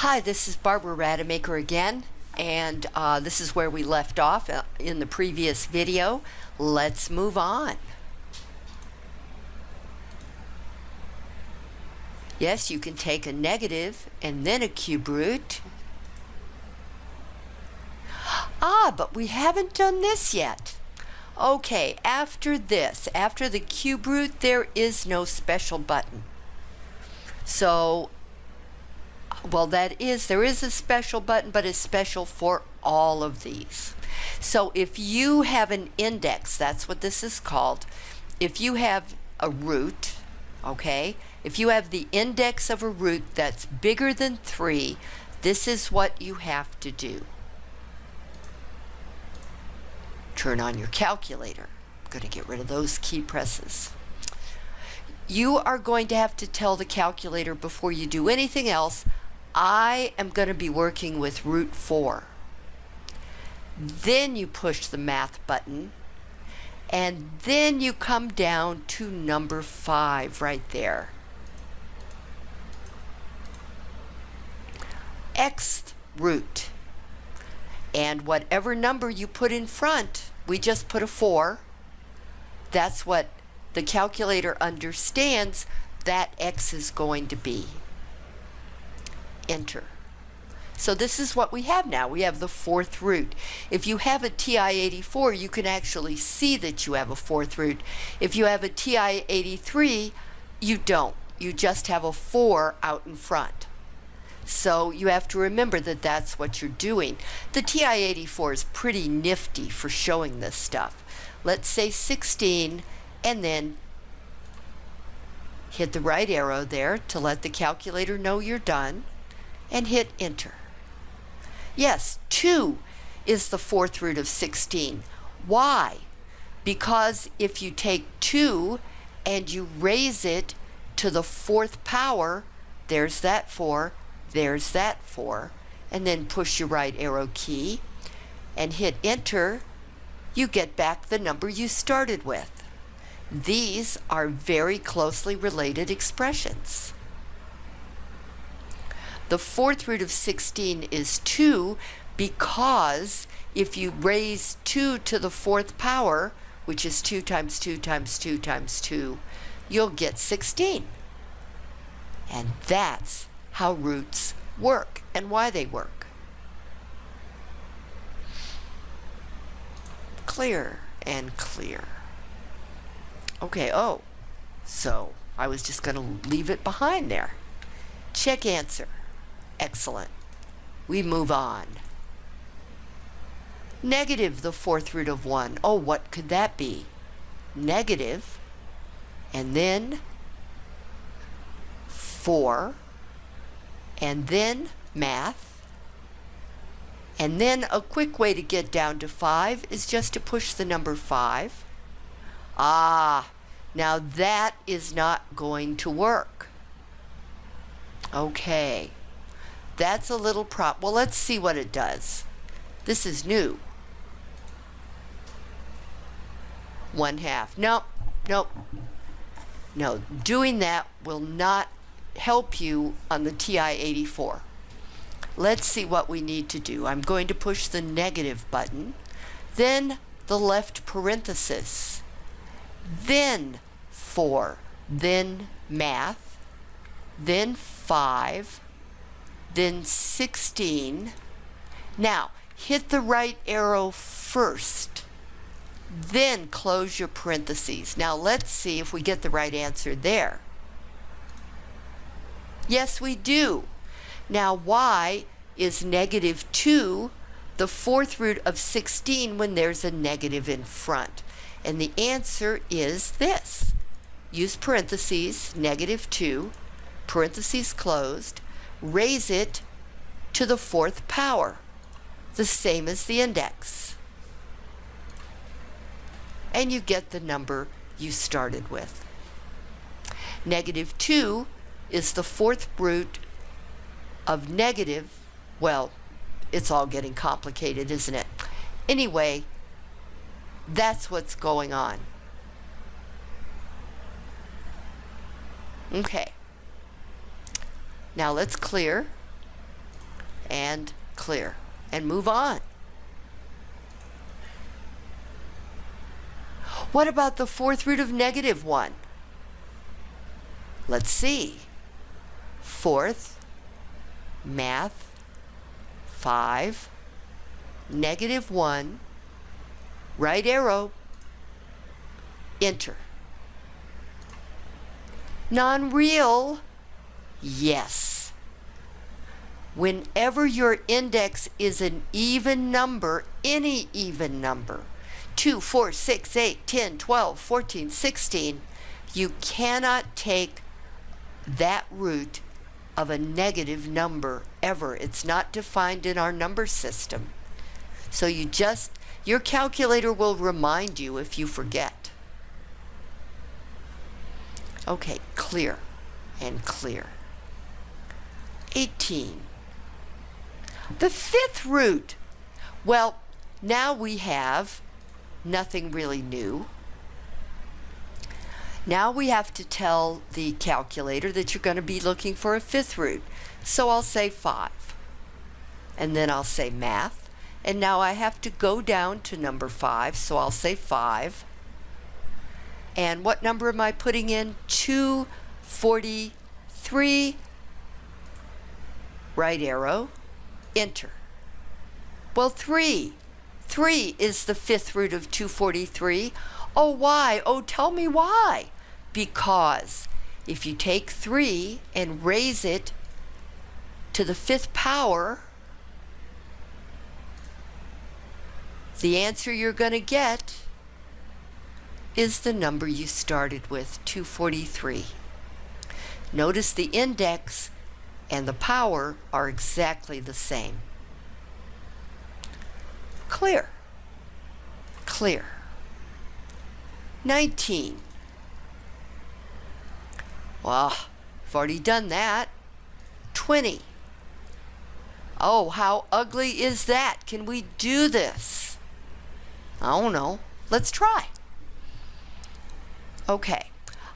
Hi, this is Barbara Rademacher again, and uh, this is where we left off uh, in the previous video. Let's move on. Yes, you can take a negative and then a cube root. Ah, but we haven't done this yet. Okay, after this, after the cube root, there is no special button. So well, that is, there is a special button, but it's special for all of these. So if you have an index, that's what this is called. If you have a root, okay, if you have the index of a root that's bigger than 3, this is what you have to do. Turn on your calculator. I'm going to get rid of those key presses. You are going to have to tell the calculator before you do anything else, I am going to be working with root 4. Then you push the math button and then you come down to number 5 right there. X root. And whatever number you put in front, we just put a 4. That's what the calculator understands that X is going to be enter. So this is what we have now. We have the fourth root. If you have a TI-84, you can actually see that you have a fourth root. If you have a TI-83, you don't. You just have a 4 out in front. So you have to remember that that's what you're doing. The TI-84 is pretty nifty for showing this stuff. Let's say 16 and then hit the right arrow there to let the calculator know you're done and hit enter. Yes, 2 is the fourth root of 16. Why? Because if you take 2 and you raise it to the fourth power, there's that 4, there's that 4, and then push your right arrow key and hit enter, you get back the number you started with. These are very closely related expressions. The fourth root of 16 is 2 because if you raise 2 to the fourth power, which is 2 times 2 times 2 times 2, you'll get 16. And that's how roots work and why they work. Clear and clear. Okay, oh, so I was just going to leave it behind there. Check answer. Excellent. We move on. Negative the fourth root of 1. Oh, what could that be? Negative, and then 4, and then math, and then a quick way to get down to 5 is just to push the number 5. Ah, now that is not going to work. Okay. That's a little prop. Well, let's see what it does. This is new. One half. Nope. Nope. No, doing that will not help you on the TI-84. Let's see what we need to do. I'm going to push the negative button, then the left parenthesis, then 4, then math, then 5, then 16. Now, hit the right arrow first, then close your parentheses. Now, let's see if we get the right answer there. Yes, we do. Now, y is negative 2, the fourth root of 16 when there's a negative in front. And the answer is this. Use parentheses, negative 2, parentheses closed, raise it to the fourth power, the same as the index. And you get the number you started with. Negative 2 is the fourth root of negative, well, it's all getting complicated, isn't it? Anyway, that's what's going on. Okay. Now let's clear. and clear and move on. What about the fourth root of negative 1? Let's see. Fourth, math, 5, negative 1, right arrow, enter. Non-real, yes. Whenever your index is an even number, any even number, 2, 4, 6, 8, 10, 12, 14, 16, you cannot take that root of a negative number ever. It's not defined in our number system. So you just, your calculator will remind you if you forget. Okay, clear and clear. 18. The fifth root. Well, now we have nothing really new. Now we have to tell the calculator that you're going to be looking for a fifth root. So I'll say 5. And then I'll say math. And now I have to go down to number 5, so I'll say 5. And what number am I putting in? 243. Right arrow. Enter. Well, 3. 3 is the fifth root of 243. Oh, why? Oh, tell me why. Because if you take 3 and raise it to the fifth power, the answer you're going to get is the number you started with, 243. Notice the index and the power are exactly the same. Clear. Clear. 19. Well, I've already done that. 20. Oh, how ugly is that? Can we do this? I don't know. Let's try. Okay,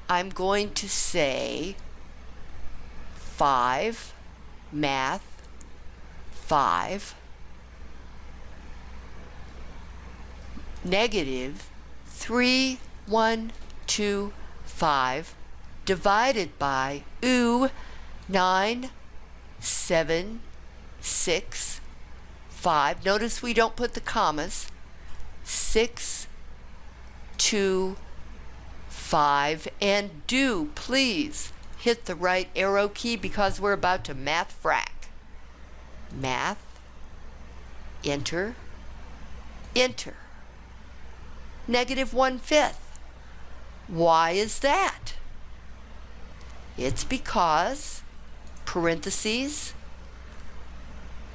I'm going to say 5, math, 5, negative 3, 1, 2, 5, divided by, ooh, 9, 7, 6, 5. Notice we don't put the commas. 6, 2, 5. And do, please, hit the right arrow key because we're about to math frac. Math, enter, enter. Negative one-fifth. Why is that? It's because, parentheses,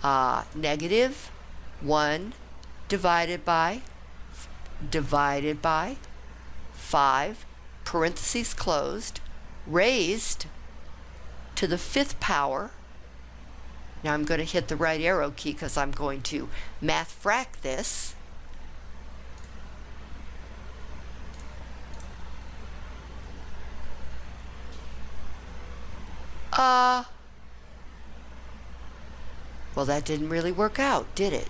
uh, negative 1 divided by, divided by 5, parentheses closed, raised to the fifth power. Now I'm going to hit the right arrow key because I'm going to math frac this. Uh, well, that didn't really work out, did it?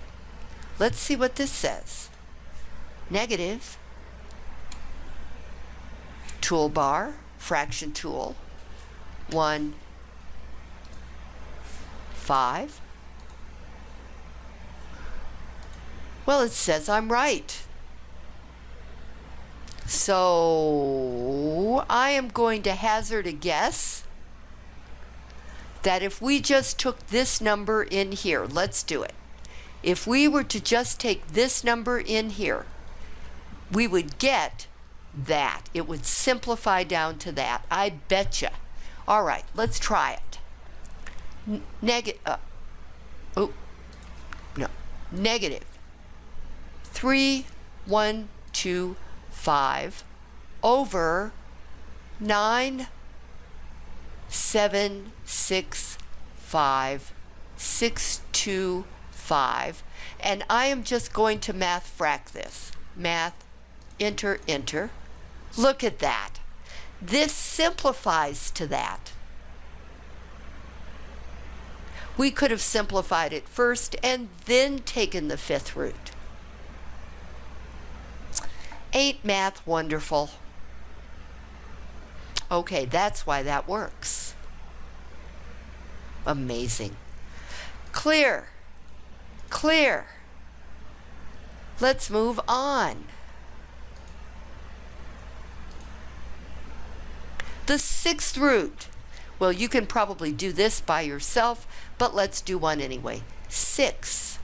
Let's see what this says. Negative, toolbar, fraction tool, 1, 5. Well, it says I'm right. So I am going to hazard a guess that if we just took this number in here, let's do it. If we were to just take this number in here, we would get that. It would simplify down to that. I betcha. All right, let's try it. Negative, uh, oh, no, negative. Three, one, two, five over nine seven six five six two five and I am just going to math frac this math enter enter look at that this simplifies to that We could have simplified it first and then taken the fifth root. Ain't math wonderful? Okay, that's why that works. Amazing. Clear. Clear. Let's move on. The sixth root. Well, you can probably do this by yourself, but let's do one anyway. Six.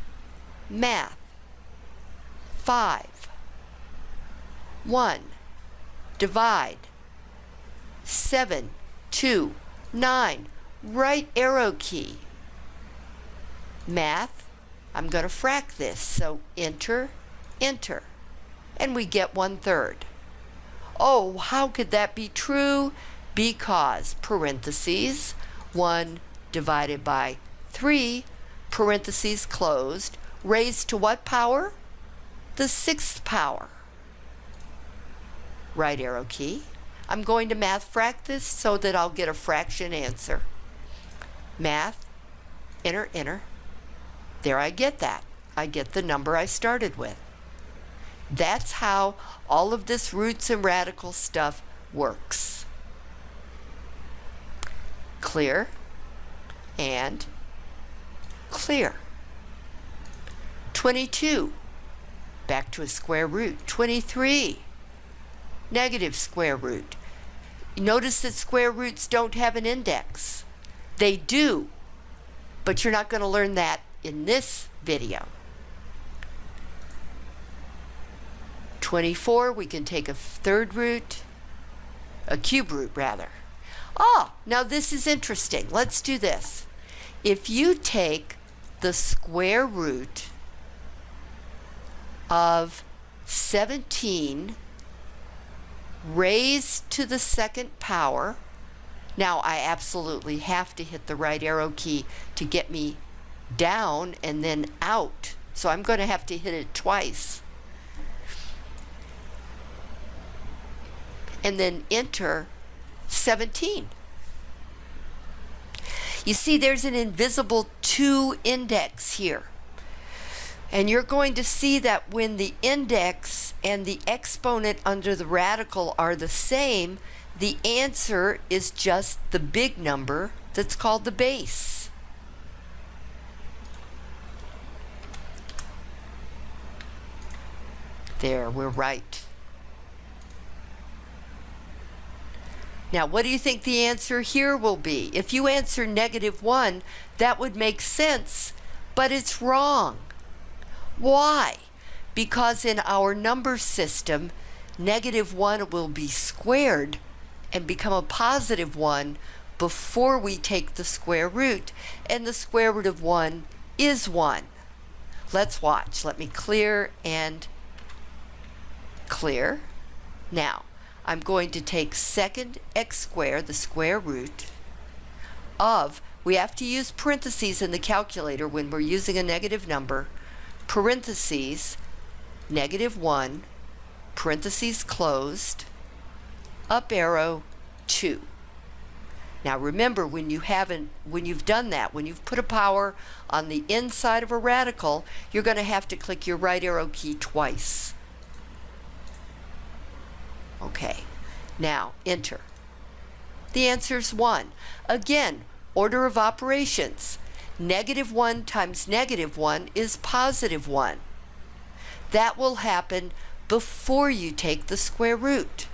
Math. Five. One. Divide. Seven. Two. Nine. Right arrow key. Math. I'm going to frac this. So enter, enter. And we get one third. Oh, how could that be true? Because, parentheses, 1 divided by 3, parentheses closed, raised to what power? The sixth power. Right arrow key. I'm going to math frac this so that I'll get a fraction answer. Math, enter, enter. There I get that. I get the number I started with. That's how all of this roots and radical stuff works. Clear and clear. 22. Back to a square root. 23. Negative square root. Notice that square roots don't have an index. They do, but you're not going to learn that in this video. 24, we can take a third root, a cube root rather. Ah, now this is interesting. Let's do this. If you take the square root of 17 raised to the second power, now I absolutely have to hit the right arrow key to get me down and then out. So I'm going to have to hit it twice. and then enter 17. You see, there's an invisible 2 index here. And you're going to see that when the index and the exponent under the radical are the same, the answer is just the big number that's called the base. There, we're right. Now, what do you think the answer here will be? If you answer negative 1, that would make sense, but it's wrong. Why? Because in our number system, negative 1 will be squared and become a positive 1 before we take the square root, and the square root of 1 is 1. Let's watch. Let me clear and clear. Now, I'm going to take second x squared, the square root, of, we have to use parentheses in the calculator when we're using a negative number, parentheses, negative 1, parentheses closed, up arrow, 2. Now remember, when you haven't, when you've done that, when you've put a power on the inside of a radical, you're going to have to click your right arrow key twice. Okay, now enter. The answer is 1. Again, order of operations. Negative 1 times negative 1 is positive 1. That will happen before you take the square root.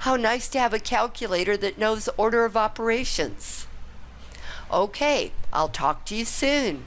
How nice to have a calculator that knows order of operations. Okay, I'll talk to you soon.